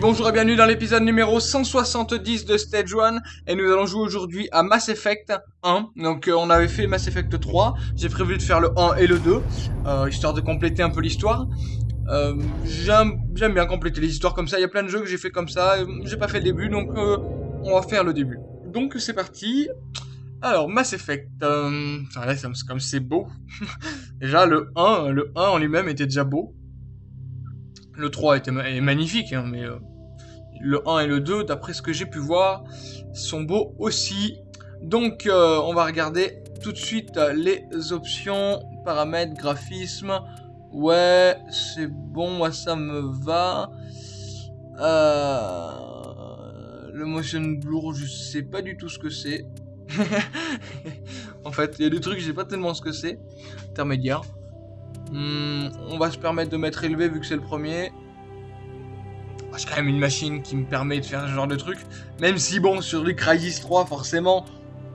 Bonjour et bienvenue dans l'épisode numéro 170 de Stage 1 et nous allons jouer aujourd'hui à Mass Effect 1. Donc euh, on avait fait Mass Effect 3, j'ai prévu de faire le 1 et le 2, euh, histoire de compléter un peu l'histoire. Euh, J'aime bien compléter les histoires comme ça, il y a plein de jeux que j'ai fait comme ça, j'ai pas fait le début donc on va faire le début. Donc c'est parti. Alors Mass Effect, euh, là, comme c'est beau. déjà le 1, le 1 en lui-même était déjà beau. Le 3 était est magnifique, hein, mais le 1 et le 2, d'après ce que j'ai pu voir, sont beaux aussi. Donc, euh, on va regarder tout de suite les options, paramètres, graphisme. Ouais, c'est bon, moi ça me va. Euh, le motion blur, je sais pas du tout ce que c'est. en fait, il y a des trucs, je sais pas tellement ce que c'est. Intermédiaire. Hmm, on va se permettre de mettre élevé vu que c'est le premier. J'ai quand même une machine qui me permet de faire ce genre de truc. Même si bon, sur le Crysis 3, forcément,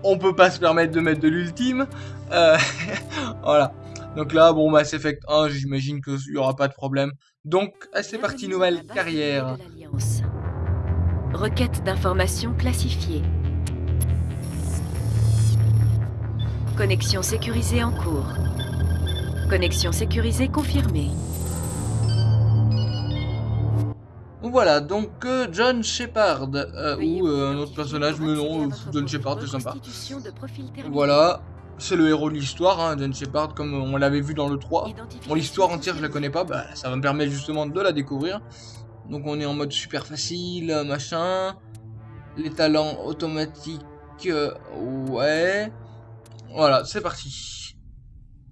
on peut pas se permettre de mettre de l'ultime. Euh, voilà. Donc là, bon, Mass Effect 1, j'imagine qu'il y aura pas de problème. Donc, c'est parti, nouvelle carrière. Requête d'informations classifiée. Connexion sécurisée en cours. Connexion sécurisée confirmée. Voilà, donc euh, John Shepard, euh, ou euh, un autre personnage, mais non, John Shepard, c'est sympa. Voilà, c'est le héros de l'histoire, hein, John Shepard, comme on l'avait vu dans le 3. Bon, l'histoire entière, je la connais pas, bah, ça va me permettre justement de la découvrir. Donc on est en mode super facile, machin. Les talents automatiques, ouais. Voilà, c'est parti.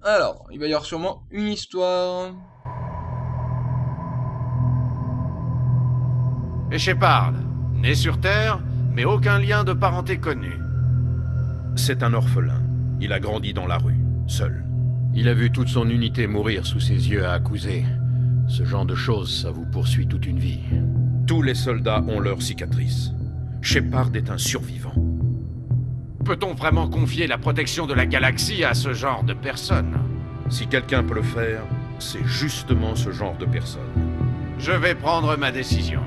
Alors, il va y avoir sûrement une histoire. Et Shepard, né sur Terre, mais aucun lien de parenté connu. C'est un orphelin. Il a grandi dans la rue, seul. Il a vu toute son unité mourir sous ses yeux à accuser. Ce genre de choses, ça vous poursuit toute une vie. Tous les soldats ont leurs cicatrices. Shepard est un survivant. Peut-on vraiment confier la protection de la galaxie à ce genre de personnes Si quelqu'un peut le faire, c'est justement ce genre de personne. Je vais prendre ma décision.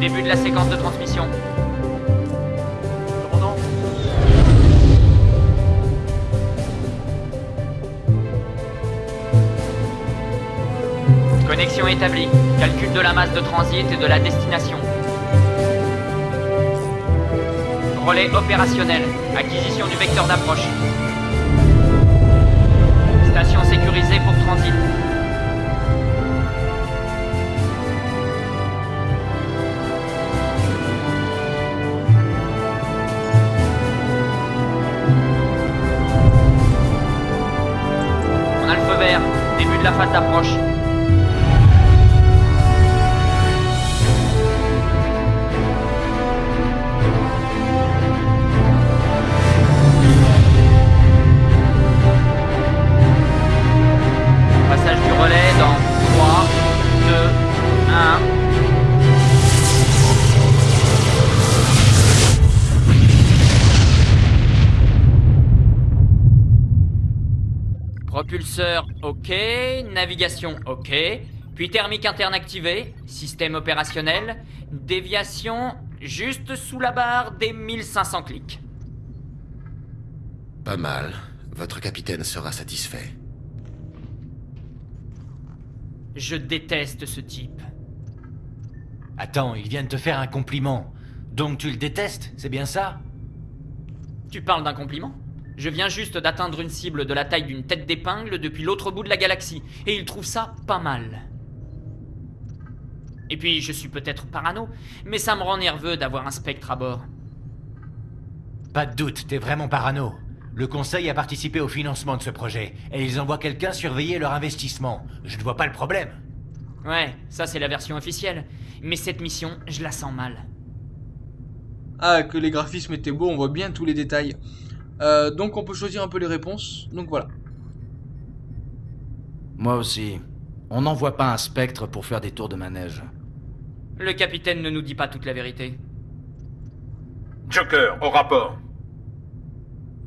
Début de la séquence de transmission. Commandant Connexion établie. Calcul de la masse de transit et de la destination. Relais opérationnel. Acquisition du vecteur d'approche. Station sécurisée pour transit. Début navigation OK, puis thermique interne activée, système opérationnel, déviation juste sous la barre des 1500 clics. Pas mal. Votre capitaine sera satisfait. Je déteste ce type. Attends, il vient de te faire un compliment. Donc tu le détestes, c'est bien ça? Tu parles d'un compliment? Je viens juste d'atteindre une cible de la taille d'une tête d'épingle depuis l'autre bout de la galaxie, et il trouve ça pas mal. Et puis, je suis peut-être parano, mais ça me rend nerveux d'avoir un spectre à bord. Pas de doute, t'es vraiment parano. Le Conseil a participé au financement de ce projet, et ils envoient quelqu'un surveiller leur investissement. Je ne vois pas le problème. Ouais, ça c'est la version officielle. Mais cette mission, je la sens mal. Ah, que les graphismes étaient beaux, on voit bien tous les détails. Euh, donc on peut choisir un peu les réponses. Donc voilà. Moi aussi. On n'envoie pas un spectre pour faire des tours de manège. Le capitaine ne nous dit pas toute la vérité. Joker, au rapport.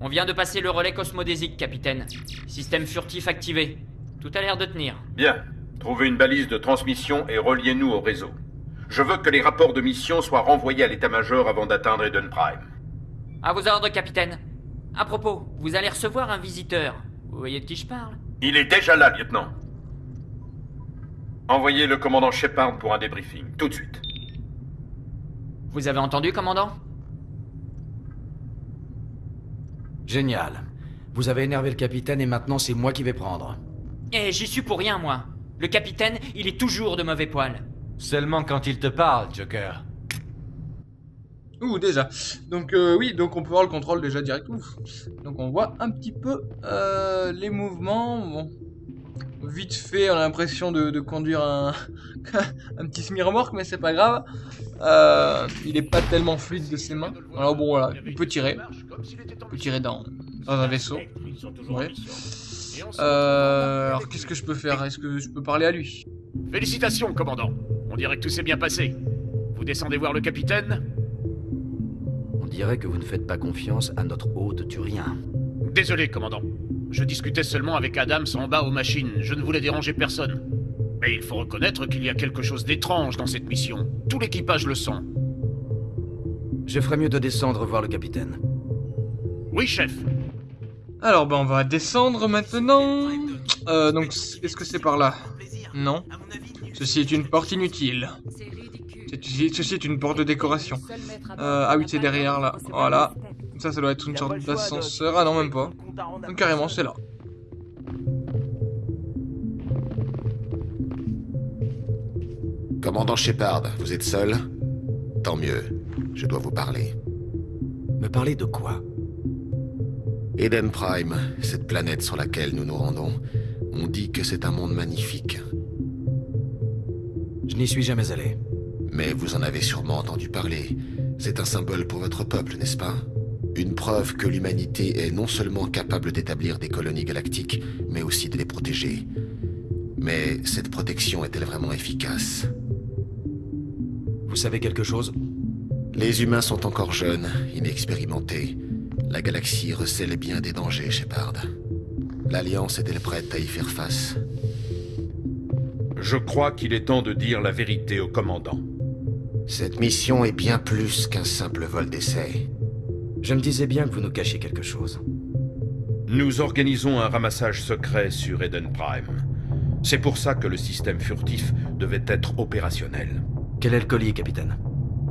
On vient de passer le relais cosmodésique, capitaine. Système furtif activé. Tout a l'air de tenir. Bien. Trouvez une balise de transmission et reliez-nous au réseau. Je veux que les rapports de mission soient renvoyés à l'état-major avant d'atteindre Eden Prime. À vos ordres, capitaine. À propos, vous allez recevoir un visiteur. Vous voyez de qui je parle? Il est déjà là, lieutenant. Envoyez le commandant Shepard pour un débriefing, tout de suite. Vous avez entendu, commandant? Génial. Vous avez énervé le capitaine et maintenant c'est moi qui vais prendre. Eh, j'y suis pour rien, moi. Le capitaine, il est toujours de mauvais poil. Seulement quand il te parle, Joker. Ouh, déjà. Donc euh, oui, donc on peut voir le contrôle déjà direct. Donc on voit un petit peu euh, les mouvements. Bon. Vite fait, on a l'impression de, conduire un, petit semi-remorque, mais c'est pas grave. Euh, il est pas tellement fluide de ses mains. Alors bon, voilà, il peut tirer. Il peut tirer dans, dans un vaisseau. Alors qu'est-ce que je peux faire? Est-ce que je peux parler à lui? Félicitations, commandant. On dirait que tout s'est bien passé. Vous descendez voir le capitaine dirait que vous ne faites pas confiance à notre hôte turien. Désolé, commandant. Je discutais seulement avec Adams en bas aux machines. Je ne voulais déranger personne. Mais il faut reconnaître qu'il y a quelque chose d'étrange dans cette mission. Tout l'équipage le sent. Je ferais mieux de descendre voir le capitaine. Oui, chef. Alors, ben, on va descendre maintenant. Euh, donc, est-ce que c'est par là? Non. Ceci est une porte inutile. Ceci est une porte de décoration. Euh, ah oui, c'est derrière, là. Voilà. Ça, ça doit être une sorte d'ascenseur. Ah non, même pas. Donc, carrément, c'est là. Commandant Shepard, vous êtes seul? Tant mieux. Je dois vous parler. Me parler de quoi? Eden Prime, cette planète sur laquelle nous nous rendons, on dit que c'est un monde magnifique. Je n'y suis jamais allé. Mais vous en avez sûrement entendu parler. C'est un symbole pour votre peuple, n'est-ce pas? Une preuve que l'humanité est non seulement capable d'établir des colonies galactiques, mais aussi de les protéger. Mais cette protection est-elle vraiment efficace? Vous savez quelque chose? Les humains sont encore jeunes, inexpérimentés. La galaxie recèle bien des dangers, Shepard. L'Alliance est-elle prête à y faire face? Je crois qu'il est temps de dire la vérité au commandant. Cette mission est bien plus qu'un simple vol d'essai. Je me disais bien que vous nous cachiez quelque chose. Nous organisons un ramassage secret sur Eden Prime. C'est pour ça que le système furtif devait être opérationnel. Quel est le colis, capitaine?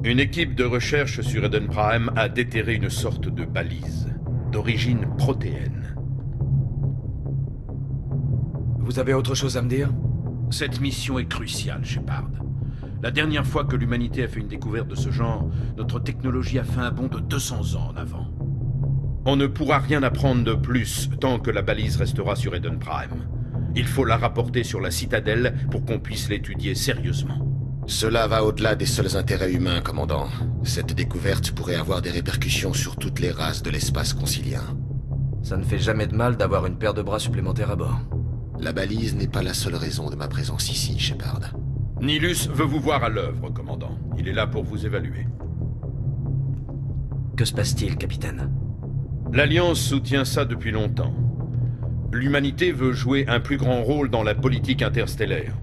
Une équipe de recherche sur Eden Prime a déterré une sorte de balise, d'origine protéenne. Vous avez autre chose à me dire? Cette mission est cruciale, Shepard. La dernière fois que l'humanité a fait une découverte de ce genre, notre technologie a fait un bond de 200 ans en avant. On ne pourra rien apprendre de plus tant que la balise restera sur Eden Prime. Il faut la rapporter sur la citadelle pour qu'on puisse l'étudier sérieusement. Cela va au-delà des seuls intérêts humains, commandant. Cette découverte pourrait avoir des répercussions sur toutes les races de l'espace concilien. Ça ne fait jamais de mal d'avoir une paire de bras supplémentaires à bord. La balise n'est pas la seule raison de ma présence ici, Shepard. Nilus veut vous voir à l'œuvre, commandant. Il est là pour vous évaluer. Que se passe-t-il, capitaine? L'Alliance soutient ça depuis longtemps. L'humanité veut jouer un plus grand rôle dans la politique interstellaire.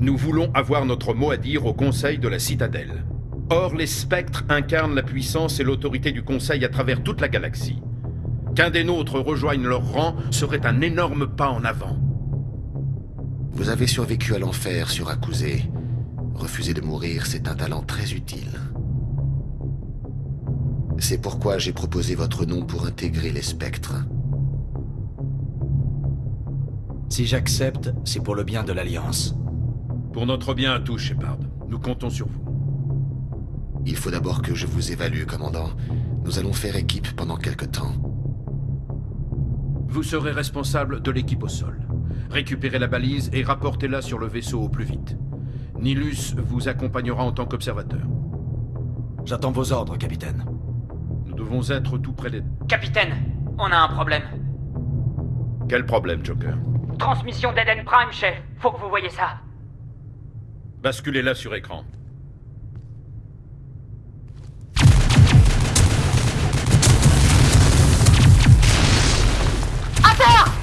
Nous voulons avoir notre mot à dire au Conseil de la Citadelle. Or, les spectres incarnent la puissance et l'autorité du Conseil à travers toute la galaxie. Qu'un des nôtres rejoigne leur rang serait un énorme pas en avant. Vous avez survécu à l'enfer sur Akuzé. Refuser de mourir, c'est un talent très utile. C'est pourquoi j'ai proposé votre nom pour intégrer les spectres. Si j'accepte, c'est pour le bien de l'Alliance. Pour notre bien à tous, Shepard. Nous comptons sur vous. Il faut d'abord que je vous évalue, commandant. Nous allons faire équipe pendant quelque temps. Vous serez responsable de l'équipe au sol. Récupérez la balise et rapportez-la sur le vaisseau au plus vite. Nilus vous accompagnera en tant qu'observateur. J'attends vos ordres, capitaine. Nous devons être tout près des... Capitaine, on a un problème. Quel problème, Joker? Transmission d'Eden Prime, chef. Faut que vous voyez ça. Basculez-la sur écran. Envahis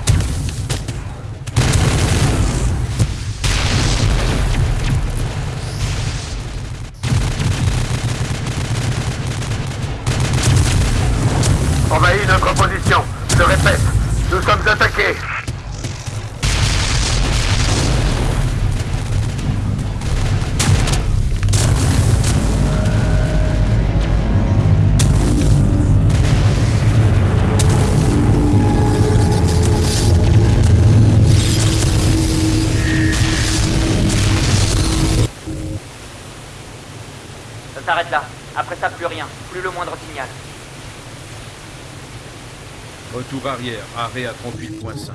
s'arrête là. Après ça, plus rien. Plus le moindre signal. Retour arrière, arrêt à 38.5.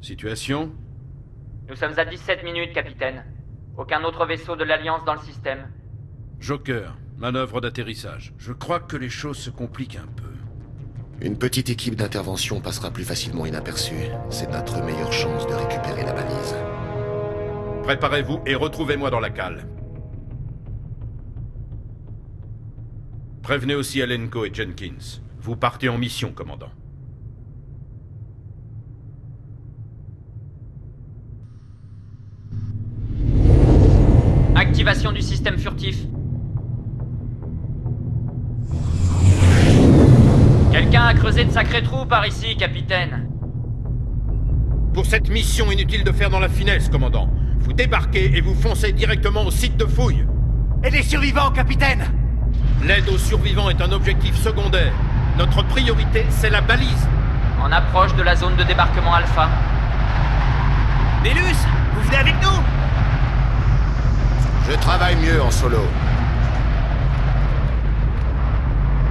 Situation? Nous sommes à 17 minutes, capitaine. Aucun autre vaisseau de l'Alliance dans le système. Joker, manœuvre d'atterrissage. Je crois que les choses se compliquent un peu. Une petite équipe d'intervention passera plus facilement inaperçue. C'est notre meilleure chance de récupérer la balise. Préparez-vous et retrouvez-moi dans la cale. Prévenez aussi Alenko et Jenkins. Vous partez en mission, commandant. Activation du système furtif. Quelqu'un a creusé de sacrés trous par ici, capitaine. Pour cette mission, inutile de faire dans la finesse, commandant. Vous débarquez et vous foncez directement au site de fouille. Et les survivants, capitaine? L'aide aux survivants est un objectif secondaire. Notre priorité, c'est la balise. En approche de la zone de débarquement Alpha. Nélus, vous venez avec nous? Je travaille mieux en solo.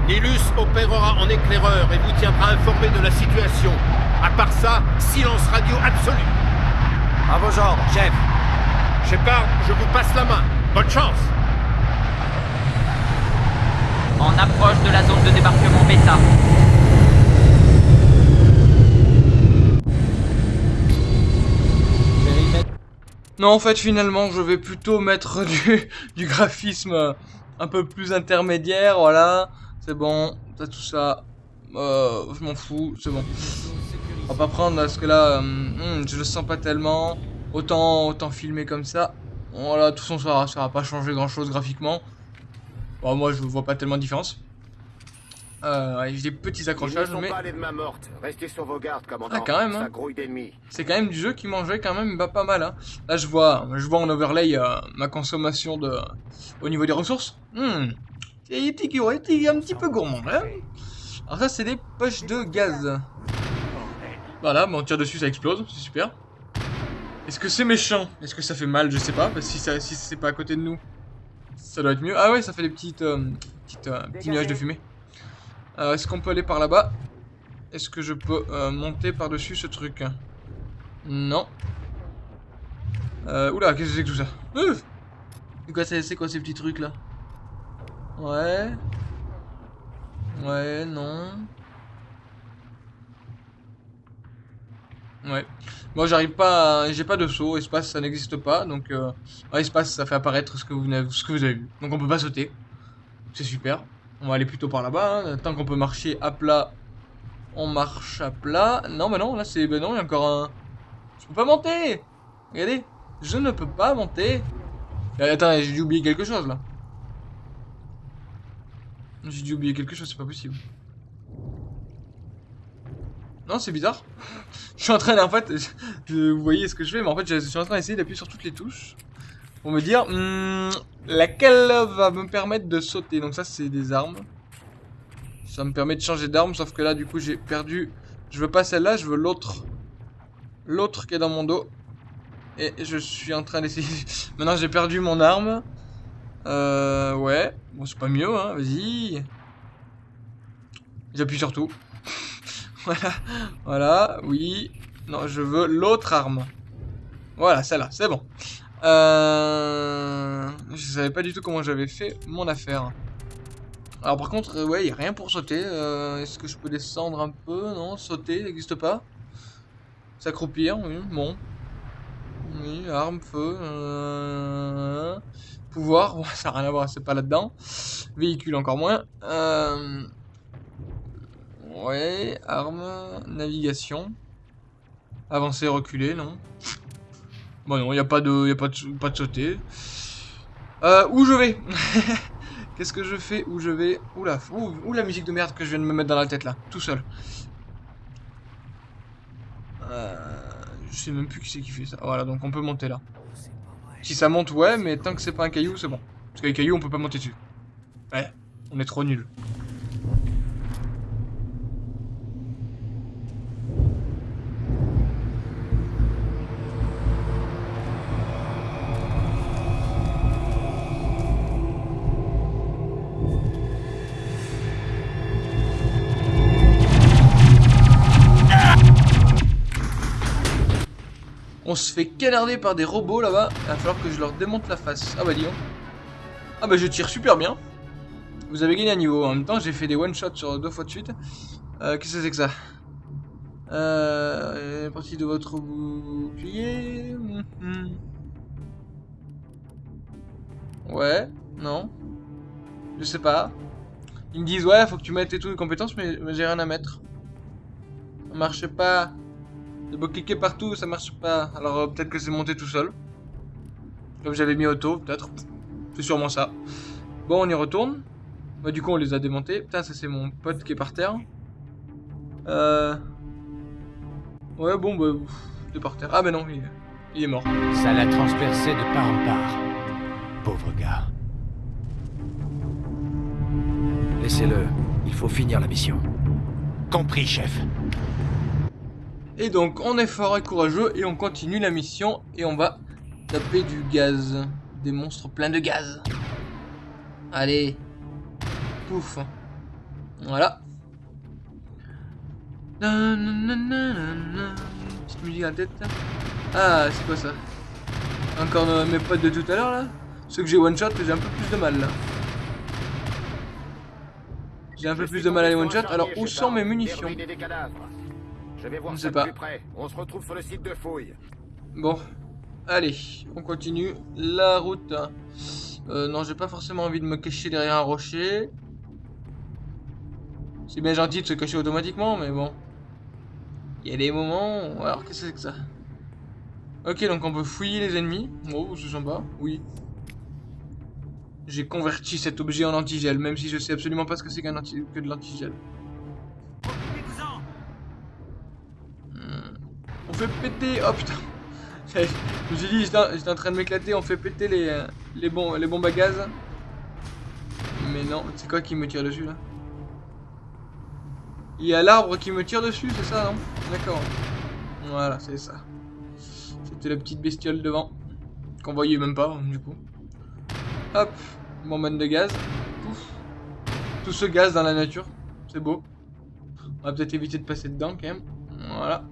Nilus opérera en éclaireur et vous tiendra informé de la situation. À part ça, silence radio absolu. À vos ordres, chef. Shepard, je vous passe la main. Bonne chance. En approche de la zone de débarquement Beta. Non, en fait, finalement, je vais plutôt mettre du, du graphisme un peu plus intermédiaire, voilà. C'est bon, t'as tout ça. Euh, je m'en fous, c'est bon. On va pas prendre parce que là, euh, hmm, je le sens pas tellement. Autant, autant filmer comme ça. Voilà, de toute façon, ça, va- ça va pas changer grand chose graphiquement. Bon, moi, je vois pas tellement de différence. Euh, des petits accrochages, mais pas allés de main morte. Restez sur vos gardes, commandant. Ah, quand même, hein. C'est quand même du jeu qui mangeait quand même pas, pas mal. Hein. Là, je vois, je vois en overlay euh, ma consommation de, au niveau des ressources. Hmm. Ouais, c'est un petit peu gourmand. Hein. Alors ça, c'est des poches de gaz. Voilà, bon, on tire dessus, ça explose, c'est super. Est-ce que c'est méchant? Est-ce que ça fait mal? Je sais pas, parce que si, ça, si c'est pas à côté de nous, ça doit être mieux. Ah ouais, ça fait des petites, euh, petites, euh, petits nuages de fumée. Euh, Est-ce qu'on peut aller par là-bas? Est-ce que je peux euh, monter par-dessus ce truc? Non. Oula, qu'est-ce que c'est que tout ça? C'est quoi, c'est c'est quoi ces petits trucs là? Ouais. Ouais, non. Ouais. Moi j'arrive pas. J'ai pas de saut, espace ça n'existe pas, donc... Euh... ouais, espace ça fait apparaître ce que, vous avez vu. Donc on peut pas sauter. C'est super. On va aller plutôt par là-bas. hein. Tant qu'on peut marcher à plat, on marche à plat. Non, bah non, là c'est... Bah non, il y a encore un... Je peux pas monter Regardez, je ne peux pas monter. Euh, attends, j'ai dû oublier quelque chose là. J'ai dû oublier quelque chose, c'est pas possible. Non, c'est bizarre. je suis en train, en fait, je- vous voyez ce que je fais, mais en fait, je suis en train d'essayer d'appuyer sur toutes les touches pour me dire hmm, laquelle va me permettre de sauter. Donc ça, c'est des armes. Ça me permet de changer d'arme, sauf que là, du coup, j'ai perdu. Je veux pas celle-là, je veux l'autre. L'autre qui est dans mon dos. Et je suis en train d'essayer. Maintenant, j'ai perdu mon arme. Euh, ouais. Bon, c'est pas mieux, hein, vas-y. J'appuie sur tout. voilà, voilà, oui. Non, je veux l'autre arme. Voilà, celle-là, c'est bon. Euh... Je savais pas du tout comment j'avais fait mon affaire. Alors par contre, euh, ouais, il a rien pour sauter. Euh, Est-ce que je peux descendre un peu? Non, sauter, n'existe pas. S'accroupir, oui, bon. Oui, arme, feu. Euh... Bon, ça n'a rien à voir, c'est pas là-dedans. Véhicule encore moins. Euh... Ouais, arme, navigation. Avancer, reculer, non. Bon non, il n'y a pas de, y a pas de, pas de sauter. Euh, où je vais? Qu'est-ce que je fais? Où je vais? Oula, ouh, la musique de merde que je viens de me mettre dans la tête là, tout seul. Euh, je sais même plus qui c'est qui fait ça. Voilà, donc on peut monter là. Si ça monte, ouais, mais tant que c'est pas un caillou, c'est bon. Parce que les cailloux, on peut pas monter dessus. Ouais, on est trop nuls. On se fait canarder par des robots là-bas. Il va falloir que je leur démonte la face. Ah bah dis donc. Ah bah je tire super bien. Vous avez gagné un niveau. En même temps, j'ai fait des one-shots sur deux fois de suite. Euh, Qu'est-ce que c'est que ça? Euh, Partie de votre bouclier. Mhm. Ouais, non. Je sais pas. Ils me disent ouais, faut que tu mettes et tout les compétences, mais, mais j'ai rien à mettre. Ça marche pas. De cliquer partout, ça marche pas. Alors euh, peut-être que c'est monté tout seul. Comme j'avais mis auto, peut-être. C'est sûrement ça. Bon, on y retourne. Bah du coup, on les a démontés. Putain, ça c'est mon pote qui est par terre. Euh... Ouais, bon, bah... Est par terre. Ah, bah non, il, il est mort. Ça l'a transpercé de part en part. Pauvre gars. Laissez-le. Il faut finir la mission. Compris, chef. Et donc, on est fort et courageux et on continue la mission et on va taper du gaz. Des monstres pleins de gaz. Allez. Pouf. Voilà. Petite musique à la tête. Ah, c'est quoi ça? Encore euh, mes potes de tout à l'heure là? Ceux que j'ai one shot, j'ai un peu plus de mal là. J'ai un peu plus de mal à les one shot. Alors, où sont mes munitions? Je vais voir Je ça sais pas. plus près. On se retrouve sur le site de fouille. Bon, allez, on continue la route. Euh, non, j'ai pas forcément envie de me cacher derrière un rocher. C'est bien gentil de se cacher automatiquement, mais bon. Il y a des moments... Alors, qu'est-ce que c'est que ça? Ok, donc on peut fouiller les ennemis. Oh, c'est sympa, oui. J'ai converti cet objet en antigel, même si je sais absolument pas ce que c'est qu'un que de l'antigel. On fait péter... Oh putain je me suis dit, j'étais en- train de m'éclater, on fait péter les, euh, les, les bombes à gaz. Mais non, c'est quoi qui me tire dessus là? Il y a l'arbre qui me tire dessus, c'est ça, non D'accord. Voilà, c'est ça. C'était la petite bestiole devant. Qu'on voyait même pas, du coup. Hop, bonbonne de gaz. Pouf. Tout ce gaz dans la nature, c'est beau. On va peut-être éviter de passer dedans quand même. Voilà.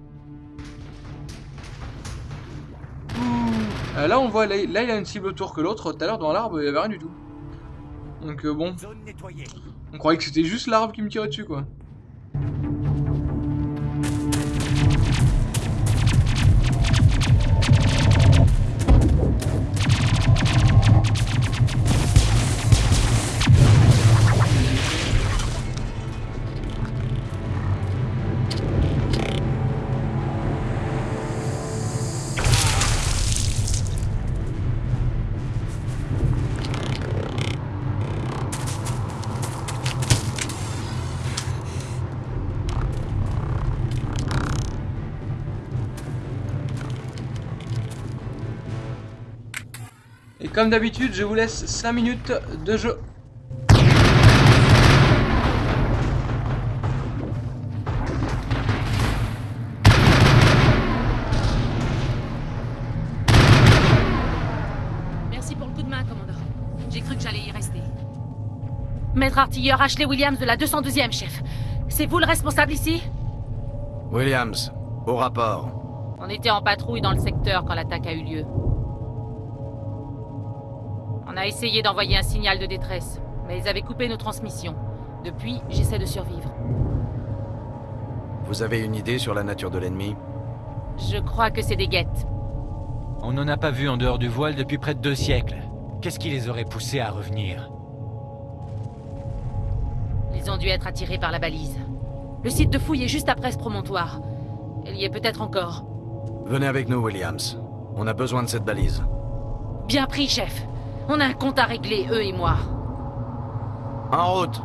Euh, là, on voit, là, là, il a une cible autour que l'autre. Tout à l'heure, dans l'arbre, il y avait rien du tout. Donc, euh, bon. On croyait que c'était juste l'arbre qui me tirait dessus, quoi. Comme d'habitude, je vous laisse 5 minutes de jeu. Merci pour le coup de main, commandant. J'ai cru que j'allais y rester. Maître artilleur Ashley Williams de la 212e, chef. C'est vous le responsable ici? Williams, au rapport. On était en patrouille dans le secteur quand l'attaque a eu lieu. On a essayé d'envoyer un signal de détresse, mais ils avaient coupé nos transmissions. Depuis, j'essaie de survivre. Vous avez une idée sur la nature de l'ennemi? Je crois que c'est des guettes. On n'en a pas vu en dehors du voile depuis près de deux siècles. Qu'est-ce qui les aurait poussés à revenir? Ils ont dû être attirés par la balise. Le site de fouille est juste après ce promontoire. Elle y est peut-être encore. Venez avec nous, Williams. On a besoin de cette balise. Bien pris, chef. On a un compte à régler, eux et moi. En route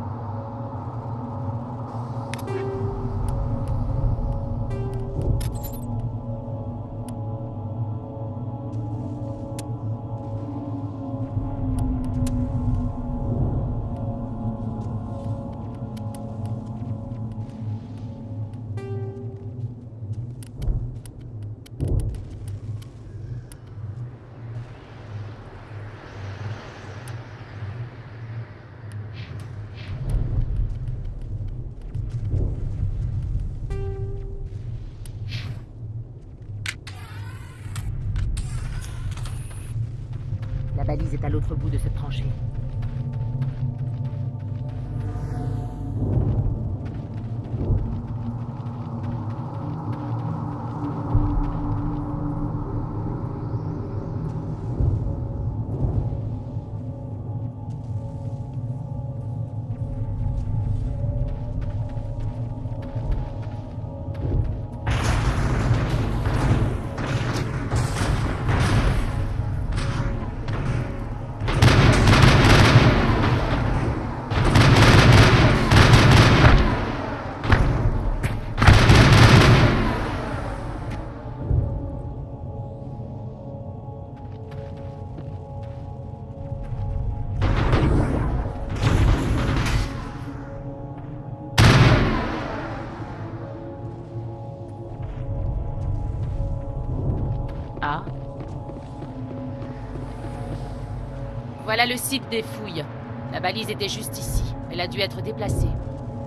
Voilà le site des fouilles. La balise était juste ici. Elle a dû être déplacée.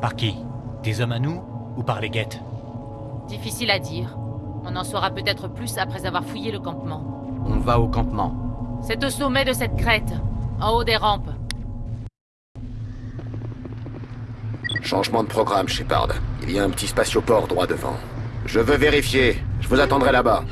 Par qui? Des hommes à nous ou par les guettes? Difficile à dire. On en saura peut-être plus après avoir fouillé le campement. On va au campement. C'est au sommet de cette crête, en haut des rampes. Changement de programme, Shepard. Il y a un petit spatioport droit devant. Je veux vérifier. Je vous attendrai là-bas.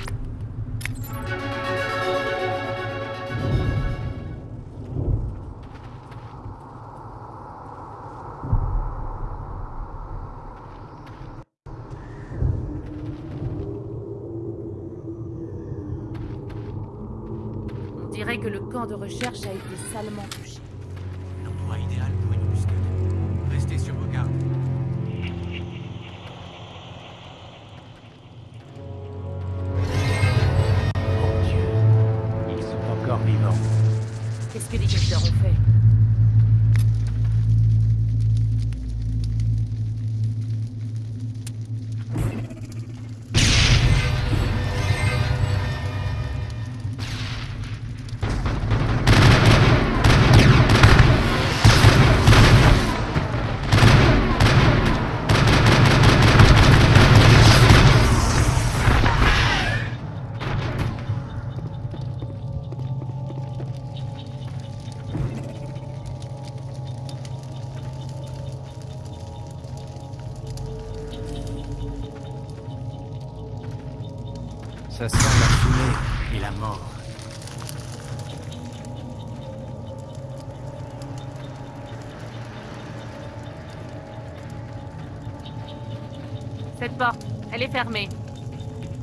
Est fermée.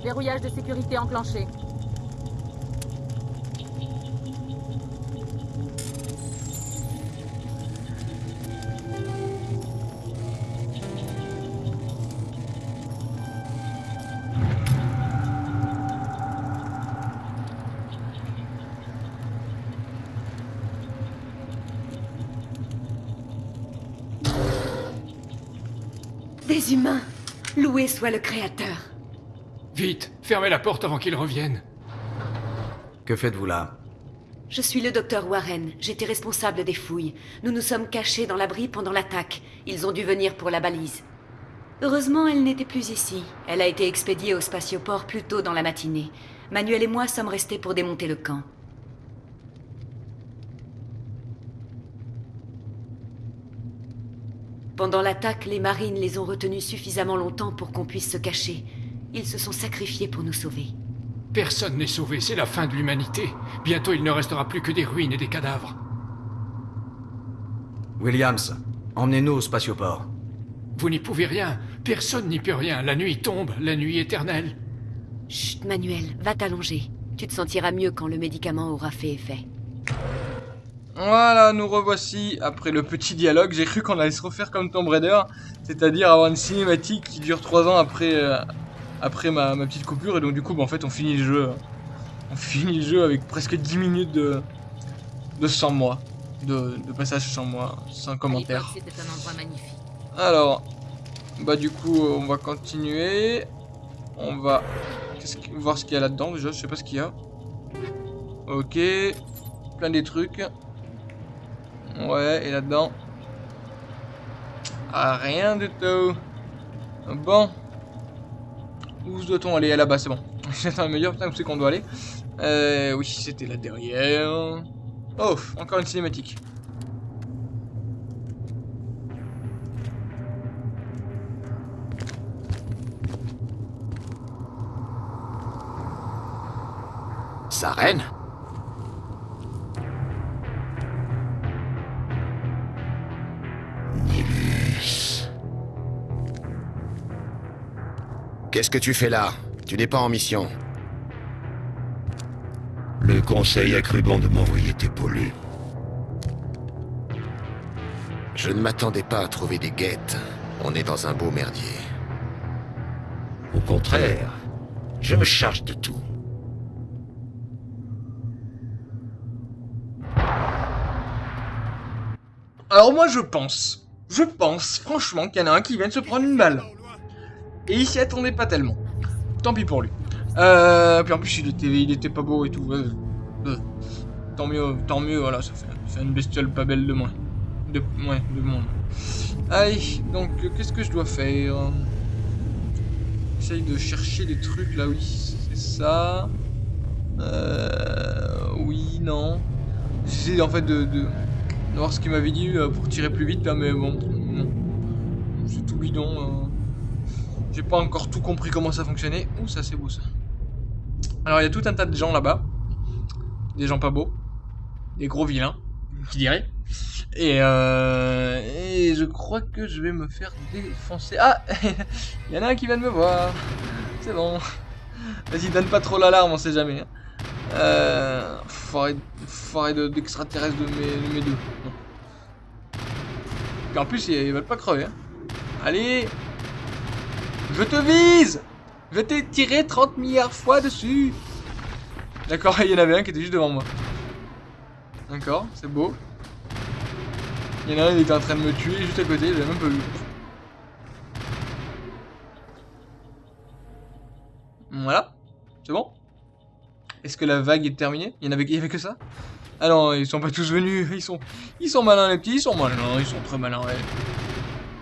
Verrouillage de sécurité enclenché. Des humains. Loué soit le Créateur. Vite, fermez la porte avant qu'ils reviennent. Que faites-vous là? Je suis le docteur Warren. J'étais responsable des fouilles. Nous nous sommes cachés dans l'abri pendant l'attaque. Ils ont dû venir pour la balise. Heureusement, elle n'était plus ici. Elle a été expédiée au spatioport plus tôt dans la matinée. Manuel et moi sommes restés pour démonter le camp. Pendant l'attaque, les marines les ont retenus suffisamment longtemps pour qu'on puisse se cacher. Ils se sont sacrifiés pour nous sauver. Personne n'est sauvé, c'est la fin de l'humanité. Bientôt il ne restera plus que des ruines et des cadavres. Williams, emmenez-nous au spatioport. Vous n'y pouvez rien. Personne n'y peut rien. La nuit tombe, la nuit éternelle. Chut, Manuel, va t'allonger. Tu te sentiras mieux quand le médicament aura fait effet. Voilà, nous revoici après le petit dialogue. J'ai cru qu'on allait se refaire comme Tomb Raider, c'est-à-dire avoir une cinématique qui dure 3 ans après, euh, après ma, ma, petite coupure. Et donc du coup, bah, en fait, on finit le jeu. On finit le jeu avec presque 10 minutes de, de sans moi. De, de passage sans moi, sans commentaire. un endroit magnifique. Alors, bah du coup, on va continuer. On va voir ce qu'il y a là-dedans déjà, je sais pas ce qu'il y a. Ok, plein des trucs. Ouais, et là-dedans ah, Rien du tout. Bon. Où doit-on aller? Là-bas, c'est bon. J'attends le meilleur, putain, où c'est qu'on doit aller euh, Oui, c'était là derrière. Oh, encore une cinématique. Sa reine? Qu'est-ce que tu fais là? Tu n'es pas en mission. Le conseil a cru bon de m'envoyer t'épauler. Je ne m'attendais pas à trouver des guettes. On est dans un beau merdier. Au contraire, je me charge de tout. Alors moi je pense, je pense franchement qu'il y en a un qui vient de se prendre une balle. Et il s'y attendait pas tellement. Tant pis pour lui. Euh, puis en plus il était, il était pas beau et tout. Tant mieux, tant mieux, voilà, ça fait, une bestiole pas belle de moins. De, ouais, de moins. Allez, donc qu'est-ce que je dois faire? J'essaye de chercher des trucs là, oui, c'est ça. Euh, oui, non. J'essaie en fait de, voir ce qu'il m'avait dit euh, pour tirer plus vite là, mais bon. C'est tout bidon. J'ai pas encore tout compris comment ça fonctionnait. Ouh, ça c'est beau ça. Alors il y a tout un tas de gens là-bas. Des gens pas beaux. Des gros vilains, qui dirait. Et, euh, et je crois que je vais me faire défoncer. Ah Il y en a un qui vient de me voir. C'est bon. Vas-y, donne pas trop l'alarme, on sait jamais. Hein. Euh, forêt, d'extraterrestres de, mes, de mes deux. Et en plus, ils veulent pas crever. Hein. Allez Je te vise Je t'ai tiré 30 milliards fois dessus D'accord, il y en avait un qui était juste devant moi. D'accord, c'est beau. Il y en a un, il était en train de me tuer juste à côté, je l'ai même pas vu. Voilà, c'est bon? Est-ce que la vague est terminée? Il y en avait, que ça? Ah non, ils sont pas tous venus, ils sont, ils sont malins les petits, ils sont malins, ils sont très malins, ouais.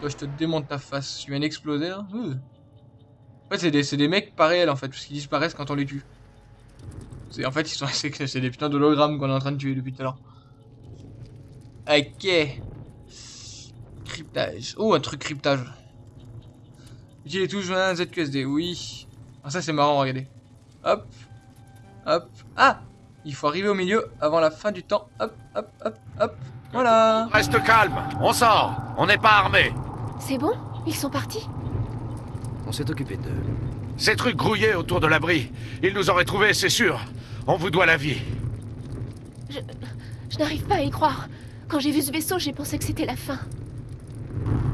Toi, je te démonte ta face, tu viens d'exploser euh. En fait, c'est des, des, mecs pas réels en fait, parce qu'ils disparaissent quand on les tue. En fait, ils sont c'est des putains d'hologrammes qu'on est en train de tuer depuis tout à l'heure. Ok. Cryptage. Oh, un truc cryptage. Utilisez toujours un ZQSD, oui. Ah, ça c'est marrant, regardez. Hop. Hop. Ah Il faut arriver au milieu avant la fin du temps. Hop, hop, hop, hop. Voilà. Reste calme, on sort. On n'est pas armé. C'est bon? Ils sont partis? On s'est occupé d'eux. Ces trucs grouillés autour de l'abri. Ils nous auraient trouvés, c'est sûr. On vous doit la vie. Je... Je n'arrive pas à y croire. Quand j'ai vu ce vaisseau, j'ai pensé que c'était la fin.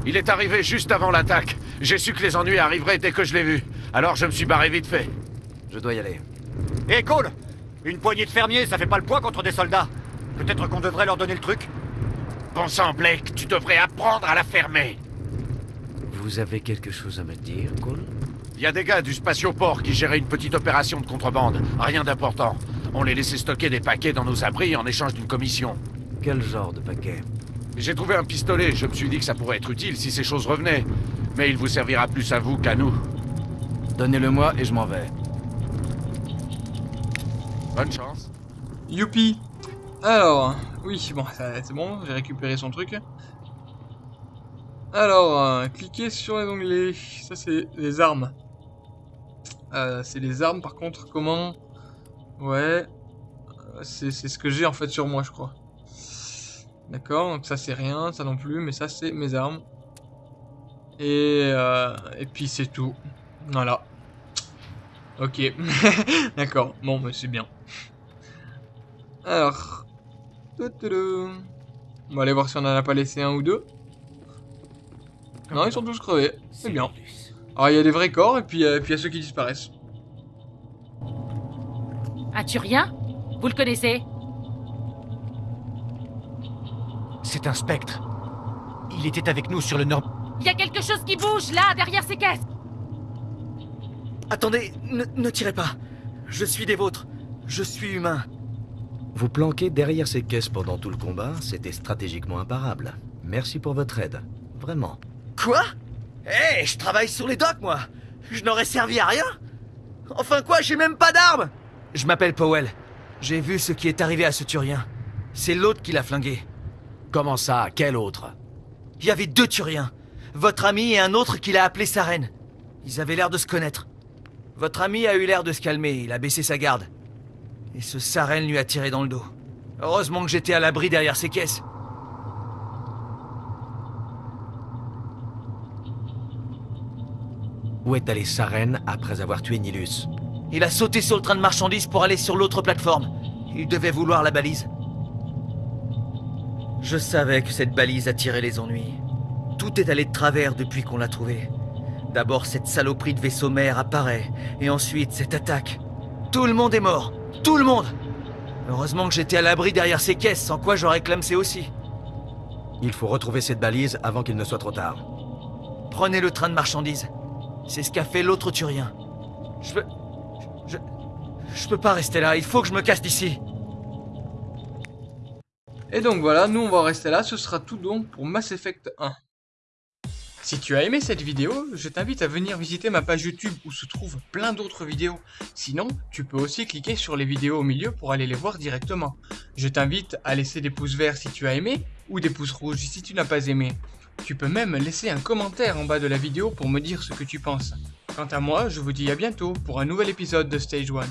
Il est arrivé juste avant l'attaque. J'ai su que les ennuis arriveraient dès que je l'ai vu. Alors je me suis barré vite fait. Je dois y aller. Hé, Cole Une poignée de fermiers, ça fait pas le poids contre des soldats. Peut-être qu'on devrait leur donner le truc Bon sang, Blake, tu devrais apprendre à la fermer. Vous avez quelque chose à me dire, Cole? Il y a des gars du spatioport qui géraient une petite opération de contrebande. Rien d'important. On les laissait stocker des paquets dans nos abris en échange d'une commission. Quel genre de paquet J'ai trouvé un pistolet, je me suis dit que ça pourrait être utile si ces choses revenaient. Mais il vous servira plus à vous qu'à nous. Donnez-le-moi et je m'en vais. Bonne chance. Youpi Alors, oui, bon, c'est bon, j'ai récupéré son truc. Alors, euh, cliquez sur les onglets. Ça, c'est les armes. Euh, c'est les armes, par contre, comment Ouais. Euh, C'est ce que j'ai, en fait, sur moi, je crois. D'accord, donc ça, c'est rien, ça non plus, mais ça, c'est mes armes. Et, et puis, c'est tout. Voilà. Ok. D'accord, bon, mais c'est bien. Alors. On va aller voir si on en a pas laissé un ou deux. Non, ils sont tous crevés. C'est bien. Alors, il y a des vrais corps et puis euh, puis il y a ceux qui disparaissent. Un Turien Vous le connaissez? C'est un spectre. Il était avec nous sur le nord. Il y a quelque chose qui bouge là, derrière ces caisses Attendez, ne, ne tirez pas. Je suis des vôtres. Je suis humain. Vous planquer derrière ces caisses pendant tout le combat, c'était stratégiquement imparable. Merci pour votre aide. Vraiment. Quoi? Eh, je travaille sur les docks, moi. Je n'aurais servi à rien. Enfin quoi, j'ai même pas d'armes. Je m'appelle Powell. J'ai vu ce qui est arrivé à ce Turien. C'est l'autre qui l'a flingué. Comment ça? Quel autre? Il y avait deux Turiens. Votre ami et un autre qui l'a appelé sa reine. Ils avaient l'air de se connaître. Votre ami a eu l'air de se calmer, il a baissé sa garde. Et ce Saren lui a tiré dans le dos. Heureusement que j'étais à l'abri derrière ces caisses. Où est allé Saren après avoir tué Nilus Il a sauté sur le train de marchandises pour aller sur l'autre plateforme. Il devait vouloir la balise. Je savais que cette balise attirait les ennuis. Tout est allé de travers depuis qu'on l'a trouvée. D'abord, cette saloperie de vaisseau mère apparaît, et ensuite cette attaque. Tout le monde est mort. Tout le monde Heureusement que j'étais à l'abri derrière ces caisses, sans quoi j'aurais clamsé aussi. Il faut retrouver cette balise avant qu'il ne soit trop tard. Prenez le train de marchandises. C'est ce qu'a fait l'autre Turien. Je peux... Je... Je peux pas rester là, il faut que je me casse d'ici. Et donc voilà, nous on va rester là, ce sera tout donc pour Mass Effect 1. Si tu as aimé cette vidéo, je t'invite à venir visiter ma page YouTube où se trouvent plein d'autres vidéos. Sinon, tu peux aussi cliquer sur les vidéos au milieu pour aller les voir directement. Je t'invite à laisser des pouces verts si tu as aimé ou des pouces rouges si tu n'as pas aimé. Tu peux même laisser un commentaire en bas de la vidéo pour me dire ce que tu penses. Quant à moi, je vous dis à bientôt pour un nouvel épisode de Stage 1.